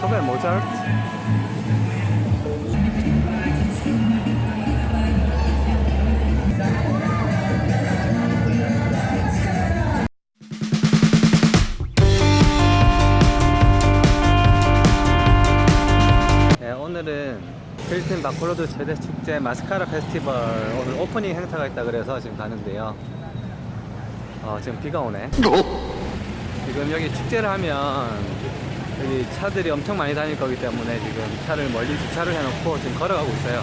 베토벤, 모차르트. 네, 오늘은 필리핀 바콜로드 최대 축제 마스카라 페스티벌 오늘 오프닝 행사가 있다 그래서 지금 가는데요. 어, 지금 비가 오네. 지금 여기 축제를 하면 여기 차들이 엄청 많이 다닐 거기 때문에 지금 차를 멀리 주차를 해놓고 지금 걸어가고 있어요.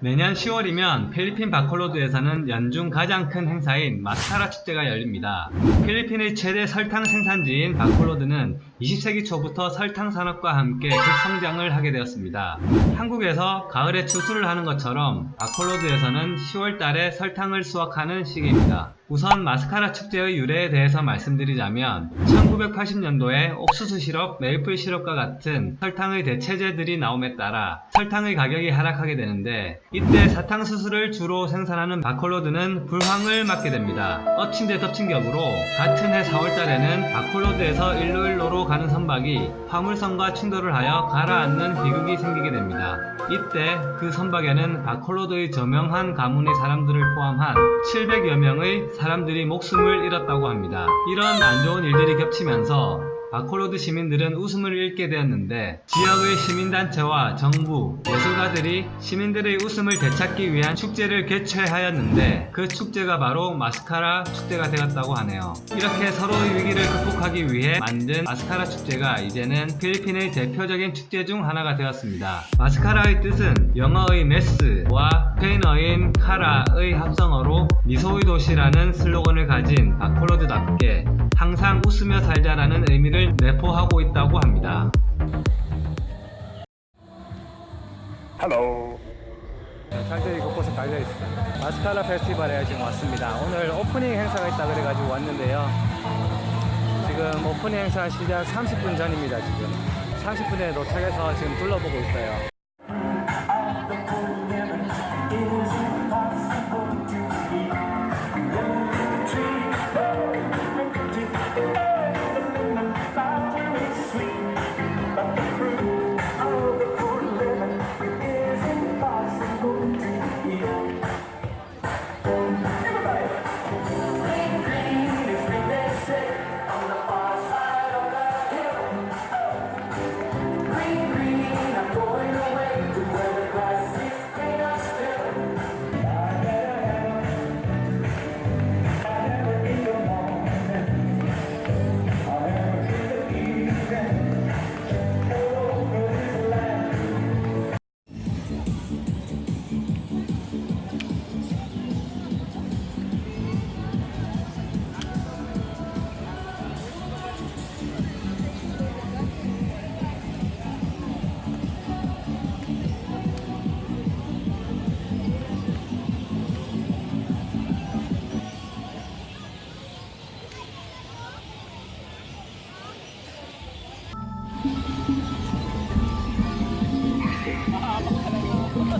매년 10월이면 필리핀 바콜로드에서는 연중 가장 큰 행사인 마스카라 축제가 열립니다. 필리핀의 최대 설탕 생산지인 바콜로드는 20세기 초부터 설탕 산업과 함께 급성장을 하게 되었습니다. 한국에서 가을에 추수를 하는 것처럼 바콜로드에서는 10월 달에 설탕을 수확하는 시기입니다. 우선 마스카라 축제의 유래에 대해서 말씀드리자면 1980년도에 옥수수 시럽, 메이플 시럽과 같은 설탕의 대체제들이 나옴에 따라 설탕의 가격이 하락하게 되는데 이때 사탕수수를 주로 생산하는 바콜로드는 불황을 맞게 됩니다. 엎친 데 덮친 격으로 같은 해 4월달에는 바콜로드에서 일로일로로 가는 선박이 화물선과 충돌을 하여 가라앉는 비극이 생기게 됩니다. 이때 그 선박에는 바콜로드의 저명한 가문의 사람들을 포함한 700여 명의 사람들이 목숨을 잃었다고 합니다. 이런 안 좋은 일들이 겹치면서 바콜로드 시민들은 웃음을 잃게 되었는데 지역의 시민단체와 정부, 예술가들이 시민들의 웃음을 되찾기 위한 축제를 개최하였는데 그 축제가 바로 마스카라 축제가 되었다고 하네요. 이렇게 서로의 위기를 극복하기 위해 만든 마스카라 축제가 이제는 필리핀의 대표적인 축제 중 하나가 되었습니다. 마스카라의 뜻은 영어의 mass와 스페인어인 카라의 합성어로 미소의 도시라는 슬로건을 가진 바콜로드답게 항상 웃으며 살자라는 의미를 내포하고 있다고 합니다. Hello. 장들이 곳곳에 달려 있어요. 마스카라 페스티벌에 지금 왔습니다. 오늘 오프닝 행사가 있다 그래가지고 왔는데요. 지금 오프닝 행사 시작 30분 전입니다. 지금 30분에 도착해서 지금 둘러보고 있어요.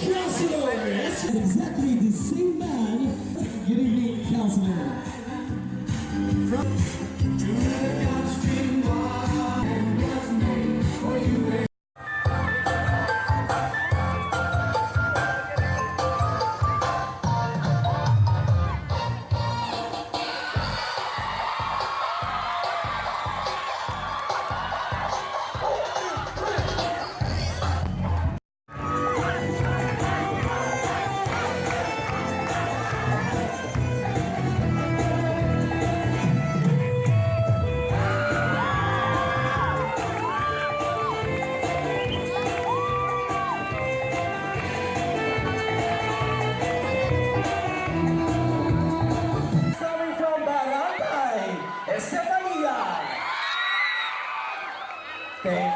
Crossover, That's exactly the same man. giving me councilman.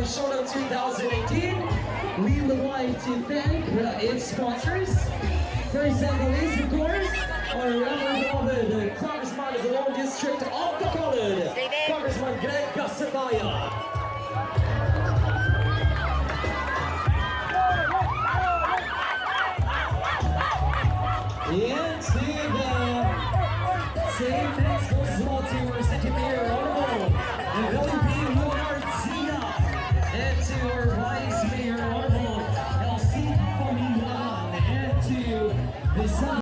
for Showdown 2018. We would like to thank uh, its sponsors. First and is of course our Reverend the Congressman of the Law District of the colored Congressman Greg Casataya.